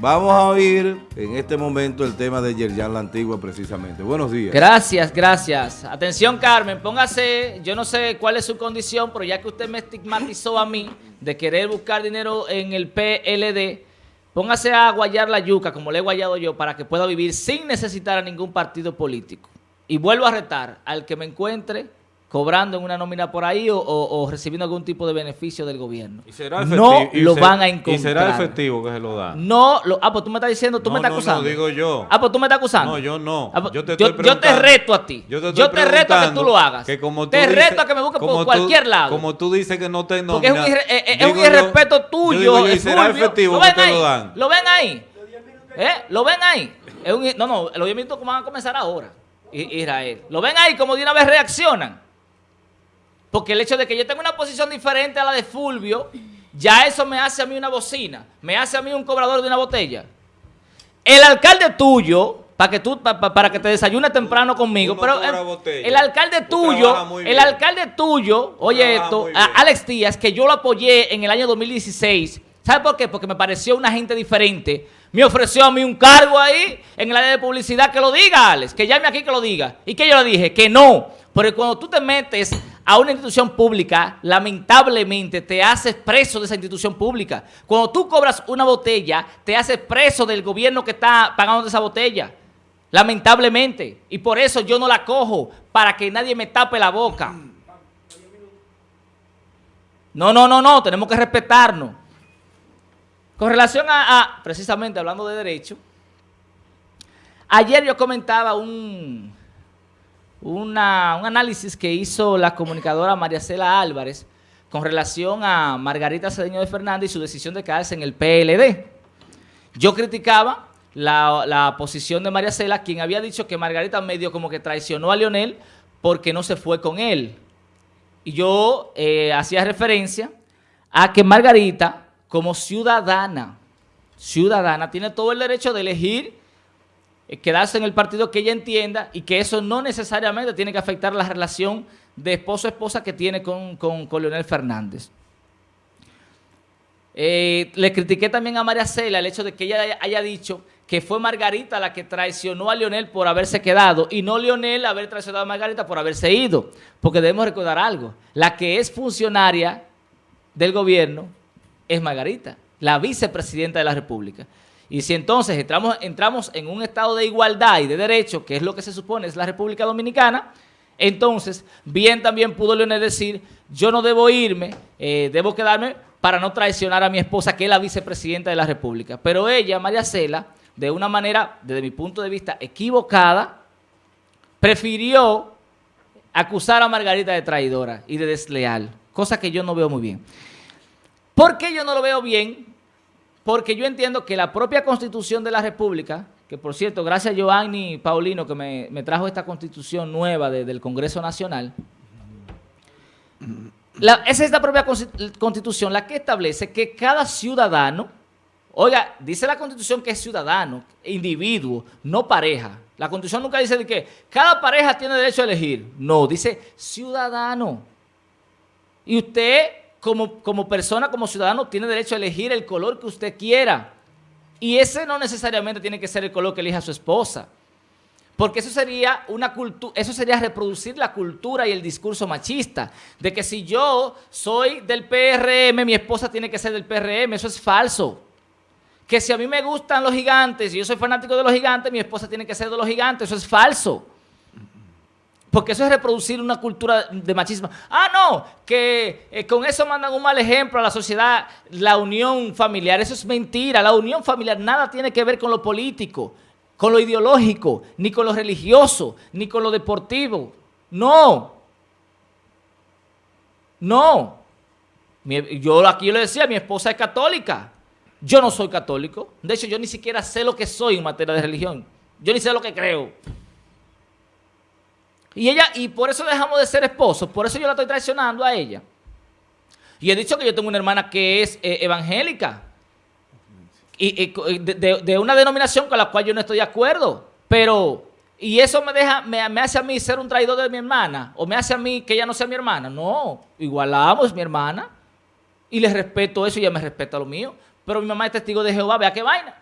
Vamos a oír en este momento el tema de Yerjan la Antigua precisamente. Buenos días. Gracias, gracias. Atención Carmen, póngase, yo no sé cuál es su condición, pero ya que usted me estigmatizó a mí de querer buscar dinero en el PLD, póngase a guayar la yuca como le he guayado yo para que pueda vivir sin necesitar a ningún partido político. Y vuelvo a retar al que me encuentre cobrando en una nómina por ahí o, recibiendo algún tipo de beneficio del gobierno. ¿Y será no lo van a encontrar. ¿Y será efectivo que se lo da? No, lo, ah, pues tú me estás diciendo, tú me estás acusando. No, digo yo. Ah, pues tú me estás acusando. No, yo no. Ah, pues yo, te estoy yo, yo, te reto a ti. Yo te, reto a que tú lo hagas. Que como tú te reto a que me busques por cualquier lado. Como tú dices que no te. Porque es un, es, es un irrespeto tuyo. ¿Y será efectivo que te lo dan? ¿Lo ven ahí? ¿Eh? ¿Lo ven ahí? Es un, no, no, los 10 minutos van a comenzar ahora. Israel. ¿Lo ven ahí como de una vez reaccionan? Porque el hecho de que yo tenga una posición diferente a la de Fulvio, ya eso me hace a mí una bocina, me hace a mí un cobrador de una botella. El alcalde tuyo, para que tú para que te desayunes temprano conmigo, pero el, alcalde tuyo, el alcalde tuyo, oye esto, Alex Díaz, que yo lo apoyé en el año 2016, ¿sabe por qué? Porque me pareció una gente diferente. Me ofreció a mí un cargo ahí en el área de publicidad, que lo diga, Alex, que llame aquí que lo diga. ¿Y que yo le dije? Que no, porque cuando tú te metes a una institución pública, lamentablemente te haces preso de esa institución pública. Cuando tú cobras una botella, te haces preso del gobierno que está pagando esa botella. Lamentablemente. Y por eso yo no la cojo, para que nadie me tape la boca. No, no, no, no, tenemos que respetarnos. Con relación a, precisamente hablando de derecho, ayer yo comentaba un, un análisis que hizo la comunicadora María Cela Álvarez con relación a Margarita Cedeño de Fernández y su decisión de quedarse en el PLD. Yo criticaba la, posición de María Cela, quien había dicho que Margarita medio como que traicionó a Leonel porque no se fue con él. Y yo eh, hacía referencia a que Margarita, como ciudadana, ciudadana, tiene todo el derecho de elegir quedarse en el partido que ella entienda y que eso no necesariamente tiene que afectar la relación de esposo-esposa que tiene con, con, Leonel Fernández. Eh, le critiqué también a María Cela el hecho de que ella haya, dicho que fue Margarita la que traicionó a Leonel por haberse quedado y no Leonel haber traicionado a Margarita por haberse ido. Porque debemos recordar algo, la que es funcionaria del gobierno es Margarita, la vicepresidenta de la República. Y si entonces entramos, en un estado de igualdad y de derecho, que es lo que se supone es la República Dominicana, entonces bien también pudo Leonel decir, yo no debo irme, eh, debo quedarme para no traicionar a mi esposa, que es la vicepresidenta de la República. Pero ella, María Cela, de una manera, desde mi punto de vista, equivocada, prefirió acusar a Margarita de traidora y de desleal, cosa que yo no veo muy bien. ¿Por qué yo no lo veo bien? Porque yo entiendo que la propia Constitución de la República, que por cierto, gracias a Giovanni Paulino que me, trajo esta Constitución nueva del Congreso Nacional, esa es la propia Constitución la que establece que cada ciudadano, oiga, dice la Constitución que es ciudadano, individuo, no pareja. La Constitución nunca dice de que cada pareja tiene derecho a elegir. No, dice ciudadano. Y usted como, persona, como ciudadano, tiene derecho a elegir el color que usted quiera. Y ese no necesariamente tiene que ser el color que elija su esposa. Porque eso sería, una eso sería reproducir la cultura y el discurso machista. De que si yo soy del PRM, mi esposa tiene que ser del PRM. Eso es falso. Que si a mí me gustan los gigantes y yo soy fanático de los gigantes, mi esposa tiene que ser de los gigantes. Eso es falso. Porque eso es reproducir una cultura de machismo. Ah, no, que eh, con eso mandan un mal ejemplo a la sociedad, la unión familiar. Eso es mentira. La unión familiar nada tiene que ver con lo político, con lo ideológico, ni con lo religioso, ni con lo deportivo. No. No. yo aquí le decía, mi esposa es católica. Yo no soy católico. De hecho, yo ni siquiera sé lo que soy en materia de religión. Yo ni sé lo que creo. Y ella, y por eso dejamos de ser esposos, por eso yo la estoy traicionando a ella. Y he dicho que yo tengo una hermana que es eh, evangélica. Y, de, una denominación con la cual yo no estoy de acuerdo. Pero, y eso me deja, me, hace a mí ser un traidor de mi hermana. O me hace a mí que ella no sea mi hermana. No, igual la amo, es mi hermana. Y le respeto eso y ella me respeta lo mío. Pero mi mamá es testigo de Jehová, vea qué vaina.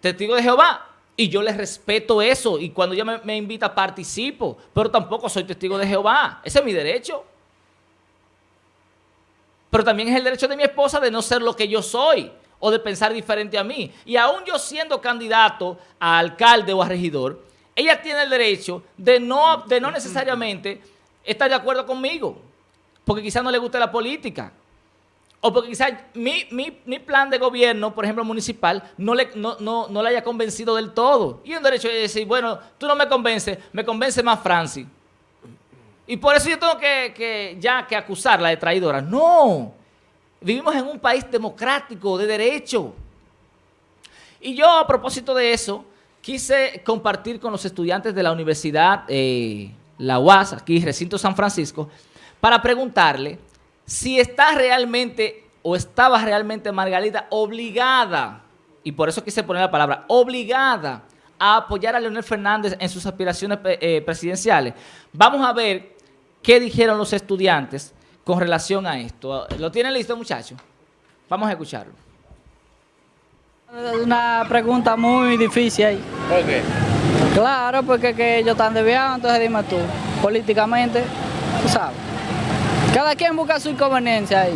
testigo de Jehová. Y yo les respeto eso. Y cuando ella me, me invita, participo. Pero tampoco soy testigo de Jehová. Ese es mi derecho. Pero también es el derecho de mi esposa de no ser lo que yo soy o de pensar diferente a mí. Y aún yo siendo candidato a alcalde o a regidor, ella tiene el derecho de no, de no necesariamente estar de acuerdo conmigo, porque quizás no le guste la política. O porque quizás mi, mi, plan de gobierno, por ejemplo, municipal, no le, no, no, no le haya convencido del todo. Y un derecho de decir, bueno, tú no me convences, me convence más Francis. Y por eso yo tengo que, ya que acusarla de traidora. No, vivimos en un país democrático, de derecho. Y yo a propósito de eso, quise compartir con los estudiantes de la Universidad eh, La UAS, aquí Recinto San Francisco, para preguntarle si está realmente o estaba realmente Margarita obligada, y por eso quise poner la palabra, obligada a apoyar a Leonel Fernández en sus aspiraciones eh, presidenciales. Vamos a ver qué dijeron los estudiantes con relación a esto. ¿Lo tienen listo, muchachos? Vamos a escucharlo. Una pregunta muy difícil ahí. ¿Por qué? Claro, porque que ellos están desviados, entonces dime tú, políticamente, tú sabes. Cada quien busca su inconveniencia ahí.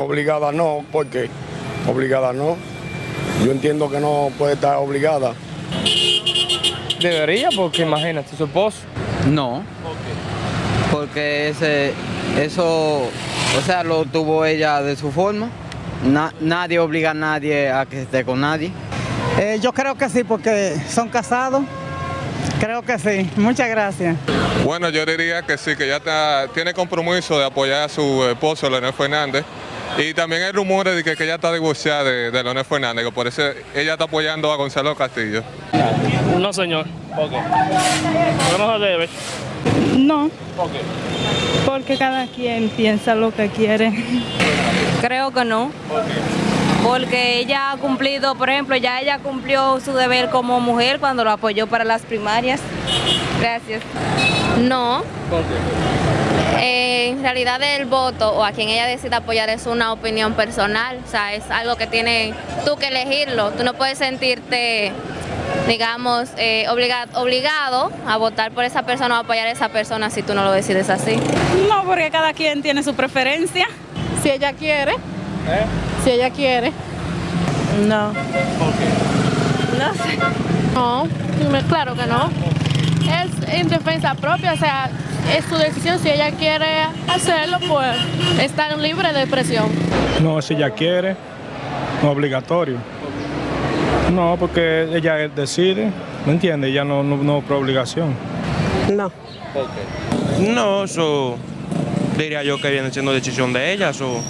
Obligada no, ¿por qué? Obligada no. Yo entiendo que no puede estar obligada. Debería, porque imagínate, su esposo. No. Porque ese, eso, o sea, lo tuvo ella de su forma. nadie obliga a nadie a que esté con nadie. Eh, yo creo que sí, porque son casados. Creo que sí. Muchas gracias. Bueno, yo diría que sí, que ya tiene compromiso de apoyar a su esposo, Leonel Fernández. Y también hay rumores de que, ella está divorciada de, Leonel Fernández, que por eso ella está apoyando a Gonzalo Castillo. No, señor. ¿Por qué? No debe. No. ¿Por qué? Porque cada quien piensa lo que quiere. Creo que no. ¿Por qué? Porque ella ha cumplido, por ejemplo, ya ella cumplió su deber como mujer cuando lo apoyó para las primarias. Gracias. No. ¿Por qué? Eh, en realidad el voto o a quien ella decida apoyar es una opinión personal, o sea, es algo que tiene tú que elegirlo, tú no puedes sentirte digamos, eh, obligado a votar por esa persona o apoyar a esa persona si tú no lo decides así. No, porque cada quien tiene su preferencia. Si ella quiere. ¿Eh? Si ella quiere. No. ¿Por qué? No sé. No, claro que no. Es en defensa propia, o sea, es su decisión. Si ella quiere hacerlo, pues está libre de presión. No, si ella quiere, no obligatorio. No, porque ella decide, ¿me entiende? Ella no, no, por obligación. No. No, eso diría yo que viene siendo decisión de ella, eso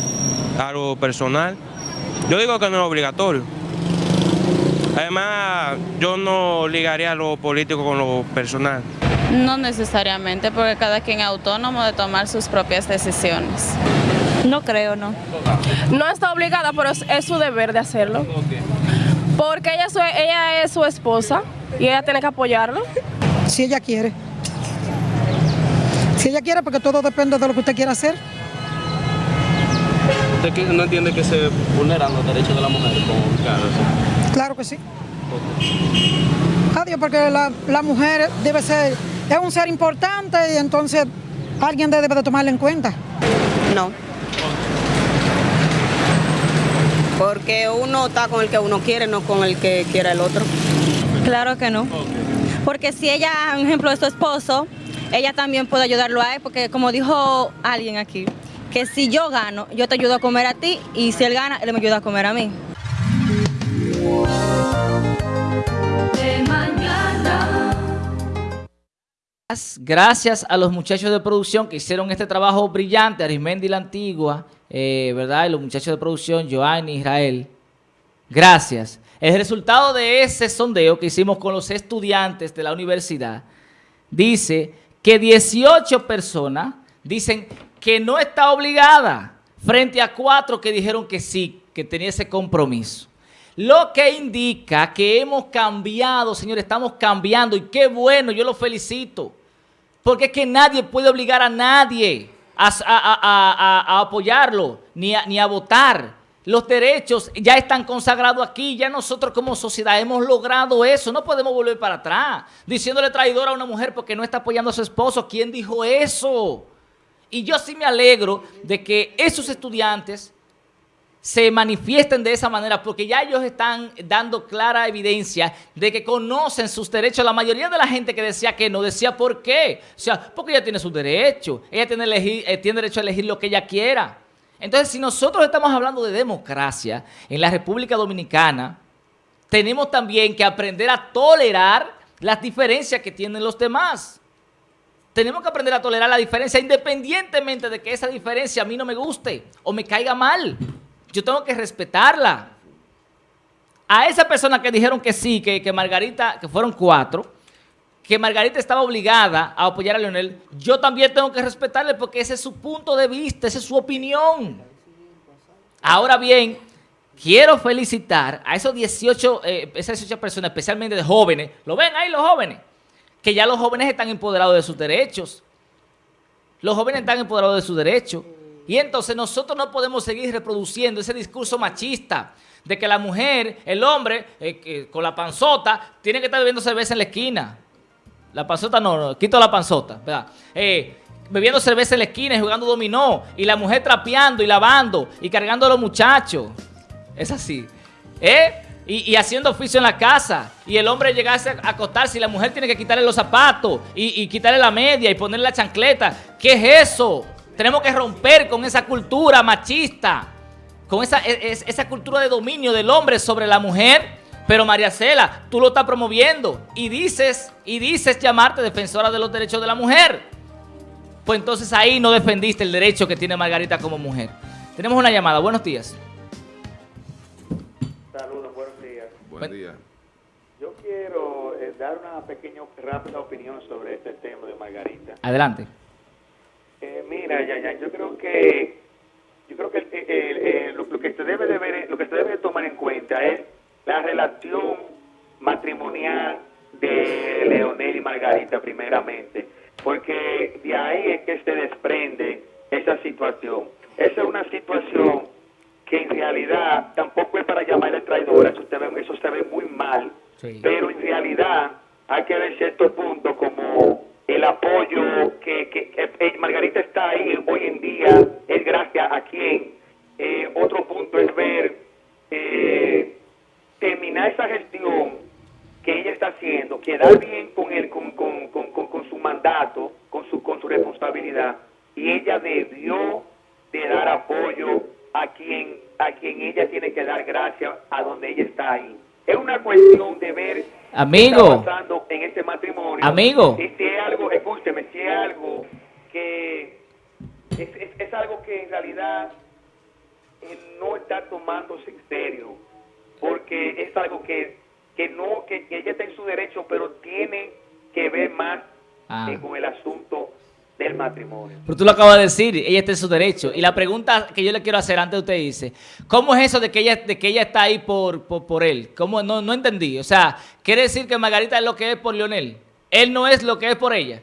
algo personal. Yo digo que no es obligatorio. Además, yo no ligaría lo político con lo personal. No necesariamente, porque cada quien es autónomo de tomar sus propias decisiones. No creo, no. No está obligada, pero es, su deber de hacerlo. Porque ella, ella es su esposa y ella tiene que apoyarlo. Si ella quiere. Si ella quiere, porque todo depende de lo que usted quiera hacer. ¿Usted no entiende que se vulneran los derechos de la mujer? Claro que sí. Adiós, porque la, la, mujer debe ser, es un ser importante y entonces alguien debe de tomarla en cuenta. No. Porque uno está con el que uno quiere, no con el que quiera el otro. Claro que no. Porque si ella, por ejemplo, es su esposo, ella también puede ayudarlo a él, porque como dijo alguien aquí, que si yo gano, yo te ayudo a comer a ti, y si él gana, él me ayuda a comer a mí. Gracias a los muchachos de producción que hicieron este trabajo brillante, Arismendi la Antigua, eh, ¿verdad? Y los muchachos de producción, Joanny, Israel. Gracias. El resultado de ese sondeo que hicimos con los estudiantes de la universidad dice que 18 personas dicen que no está obligada frente a cuatro que dijeron que sí, que tenía ese compromiso. Lo que indica que hemos cambiado, señores, estamos cambiando y qué bueno, yo lo felicito. Porque es que nadie puede obligar a nadie a, apoyarlo, ni a, ni a votar. Los derechos ya están consagrados aquí, ya nosotros como sociedad hemos logrado eso, no podemos volver para atrás, diciéndole traidora a una mujer porque no está apoyando a su esposo. ¿Quién dijo eso? Y yo sí me alegro de que esos estudiantes se manifiesten de esa manera porque ya ellos están dando clara evidencia de que conocen sus derechos. La mayoría de la gente que decía que no, decía por qué. O sea, porque ella tiene sus derechos, ella eh, tiene derecho a elegir lo que ella quiera. Entonces, si nosotros estamos hablando de democracia en la República Dominicana, tenemos también que aprender a tolerar las diferencias que tienen los demás. Tenemos que aprender a tolerar la diferencia independientemente de que esa diferencia a mí no me guste o me caiga mal. Yo tengo que respetarla. A esa persona que dijeron que sí, que, que Margarita, que fueron cuatro, que Margarita estaba obligada a apoyar a Leonel, yo también tengo que respetarle porque ese es su punto de vista, esa es su opinión. Ahora bien, quiero felicitar a esos 18, eh, esas 18 personas, especialmente de jóvenes, ¿lo ven ahí los jóvenes? Que ya los jóvenes están empoderados de sus derechos. Los jóvenes están empoderados de sus derechos. Y entonces nosotros no podemos seguir reproduciendo ese discurso machista de que la mujer, el hombre, eh, con la panzota, tiene que estar bebiendo cerveza en la esquina. La panzota no, no quito la panzota, ¿verdad? Eh, bebiendo cerveza en la esquina y jugando dominó. Y la mujer trapeando y lavando y cargando a los muchachos. Es así. ¿Eh? Y, haciendo oficio en la casa. Y el hombre llegase a acostarse y la mujer tiene que quitarle los zapatos y, quitarle la media y ponerle la chancleta. ¿Qué es eso? Tenemos que romper con esa cultura machista. Con esa, e, es- esa cultura de dominio del hombre sobre la mujer. Pero María Cela, tú lo estás promoviendo y dices, y dices llamarte defensora de los derechos de la mujer. Pues entonces ahí no defendiste el derecho que tiene Margarita como mujer. Tenemos una llamada. Buenos días. Buen día. Yo quiero eh, dar una pequeña, rápida opinión sobre este tema de Margarita. Adelante. Eh, mira, Yayan, yo creo que yo creo que el- el- el- lo, lo que se debe de ver, lo que se debe de tomar en cuenta es la relación matrimonial de Leonel y Margarita primeramente, porque de ahí es que se desprende esa situación. Esa es una situación que en realidad tampoco es para llamarle traidora, eso se ve, eso se ve muy mal, pero en realidad hay que ver ciertos puntos como el apoyo que, que- que, eh, Margarita está ahí hoy en día, es gracias a quien. Eh, otro punto es ver, eh, terminar esa gestión que ella está haciendo, quedar bien con, él, con, con, con, con- con su mandato, con su, con su responsabilidad, y ella debió de dar apoyo a quien, a quien ella tiene que dar gracias a donde ella está ahí. Es una cuestión de ver Amigo. qué está pasando en este matrimonio. Amigo. Y si es algo, escúcheme, si es algo que es, es, es algo que en realidad eh, no está tomándose en serio, porque es algo que, que no, que, que ella está en su derecho, pero tiene que ver más Ah. eh, con el asunto del matrimonio. Pero tú lo acabas de decir, ella está en su derecho. Y la pregunta que yo le quiero hacer antes de usted dice, ¿cómo es eso de que ella, de que ella está ahí por, por, por él? ¿Cómo? No, no entendí. O sea, ¿quiere decir que Margarita es lo que es por Leonel? Él no es lo que es por ella.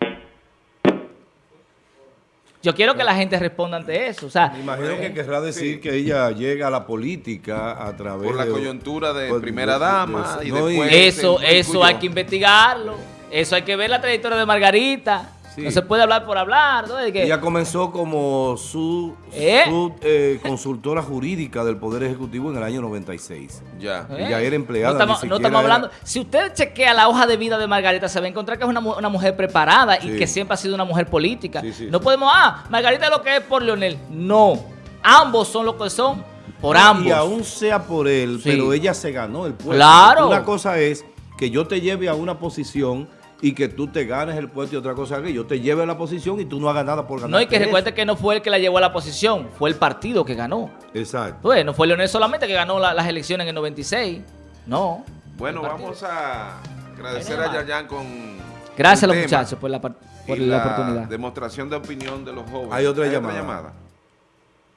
Yo quiero que la gente responda ante eso. O sea, Imagino que querrá decir que ella llega a la política a través Por la de- coyuntura de por- primera dama y no, después- eso, eso hay que investigarlo. Eso hay que ver la trayectoria de Margarita. No se puede hablar por hablar. ¿no? Que- Ella comenzó como su, ¿Eh? su, eh, consultora jurídica del Poder Ejecutivo en el año 96. Ya. ¿Eh? Ella era empleada. No estamos, no era- hablando. Si usted chequea la hoja de vida de Margarita, se va a encontrar que es una, mu- una mujer preparada y que siempre ha sido una mujer política. Sí, sí, no sí. podemos, ah, Margarita es lo que es por Leonel. No. Ambos son lo que son por ambos. Y aún sea por él, Sí. pero ella se ganó el puesto. Claro. Una cosa es que yo te lleve a una posición y que tú te ganes el puesto y otra cosa que yo te lleve a la posición y tú no hagas nada por ganar. No, y que recuerde que no fue el que la llevó a la posición, fue el partido que ganó. Exacto. Pues, no fue Leonel solamente que ganó la- las elecciones en el 96. No. Bueno, vamos a agradecer a. Yayan con Gracias a los tema muchachos por la, por y la oportunidad. demostración de opinión de los jóvenes. Hay otra llamada.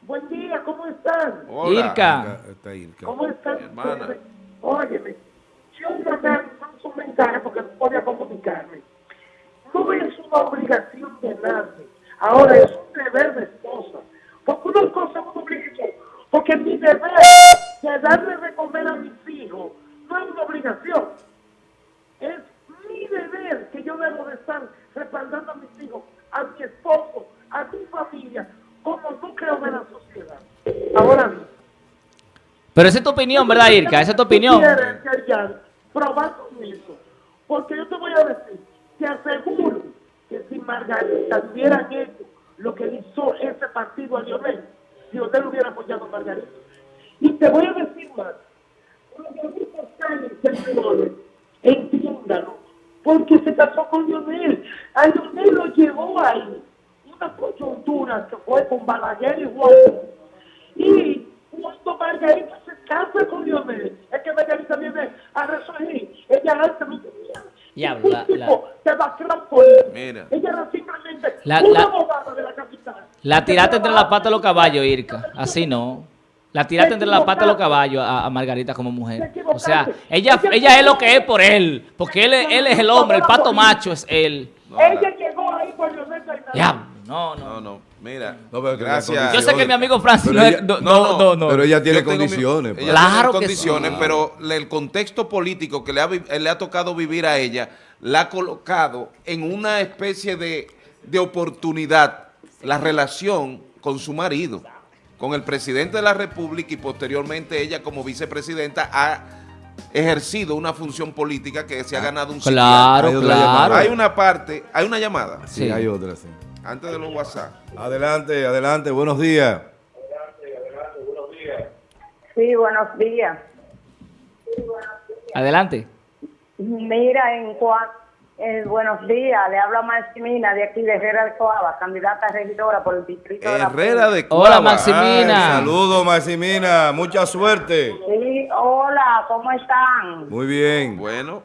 Buen día, ¿cómo están? Hola. Irka. Está Irka. ¿Cómo están? hermana. Óyeme, yo mandar un mensaje porque no podía comunicarme. No es una obligación de nadie, ahora es un deber de esposa. Porque una cosa es una obligación, porque mi deber de darle de comer a mis hijos no es una obligación. Es mi deber que yo debo de estar respaldando a mis hijos, a mi esposo, a mi familia, como tú núcleo de la sociedad. Ahora mismo. Pero esa es tu opinión, ¿verdad, Irka? Esa es tu opinión. Probando Margarita hubieran hecho lo que hizo ese partido a Lionel, Lionel hubiera apoyado a Margarita. Y te voy a decir más, Margarita entiéndalo, porque se casó con Lionel. A Lionel lo llevó ahí una coyuntura que fue con Balaguer y Juan. Y cuando Margarita se casa con Lionel, es que Margarita viene a resurgir. Ella antes tenía. Diablo, la- la-. Mira. Ella simplemente La- una la- abogada de la capital. La tiraste entre la pata de los caballos, Irka. Así no. La tiraste entre la pata de los caballos a, a Margarita como mujer. O sea, ella, ella es lo que es por él. Porque él, es- él es el hombre, el pato macho es él. Ella llegó ahí por no, no. No, no, mira. No, pero gracias. Yo sé que mi amigo Francis Pero no, ella- no, no, no, no. Pero ella tiene mi- condiciones. ella pa. Claro tiene que condiciones, sí. pero el contexto político que le ha, vi- le ha tocado vivir a ella la ha colocado en una especie de, de oportunidad la relación con su marido, con el presidente de la República y posteriormente ella como vicepresidenta ha ejercido una función política que se ha ganado un. Claro, claro. Hay una parte, hay una llamada Sí, hay otra, sí. Antes de los WhatsApp. Adelante, adelante, buenos días. Sí, buenos días. Adelante. Mira, en cuanto... buenos días, le habla Maximina de aquí de Herrera de Coaba, candidata a regidora por el distrito de la Herrera de Hola, Cuava. Maximina. Saludos, Maximina. Mucha suerte. Sí, hola, ¿cómo están? Muy bien. Bueno,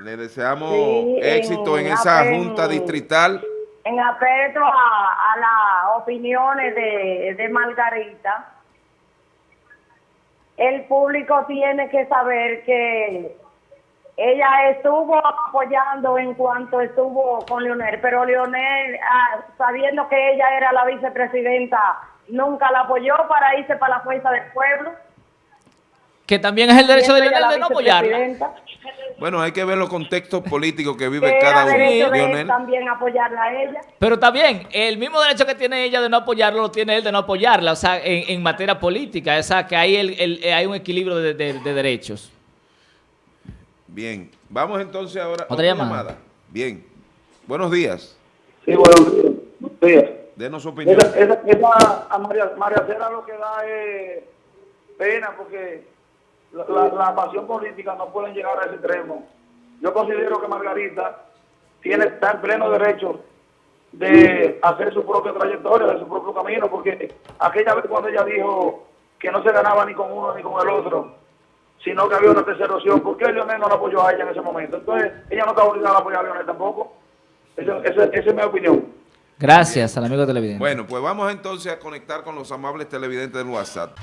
le deseamos Sí, éxito en, en esa junta distrital. En afecto a, las opiniones de, de Margarita, el público tiene que saber que ella estuvo apoyando en cuanto estuvo con Leonel, pero Leonel, ah, sabiendo que ella era la vicepresidenta, nunca la apoyó para irse para la fuerza del pueblo. Que también es el derecho de Lionel de no apoyarla. Bueno, hay que ver los contextos políticos que vive cada uno. de él también apoyarla a ella. Pero está bien, el mismo derecho que tiene ella de no apoyarlo lo tiene él de no apoyarla, o sea, en, en materia política, o sea, que hay, el, el- eh, hay un equilibrio de, de- de derechos. bien. Vamos entonces ahora a Otra llamada. Bien. Buenos días. Sí, buenos días. Denos su opinión. Esa, esa, esa a María, María Cera lo que da es pena porque la, la- la pasión política no pueden llegar a ese extremo. Yo considero que Margarita tiene está en pleno derecho de hacer su propia trayectoria, de su propio camino, porque aquella vez cuando ella dijo que no se ganaba ni con uno ni con el otro, sino que había una tercera opción, ¿por qué Leonel no la apoyó a ella en ese momento? Entonces, ella no está obligada a apoyar a Leonel tampoco. Esa, esa- esa es mi opinión. Gracias al amigo televidente. Bueno, pues vamos entonces a conectar con los amables televidentes del WhatsApp.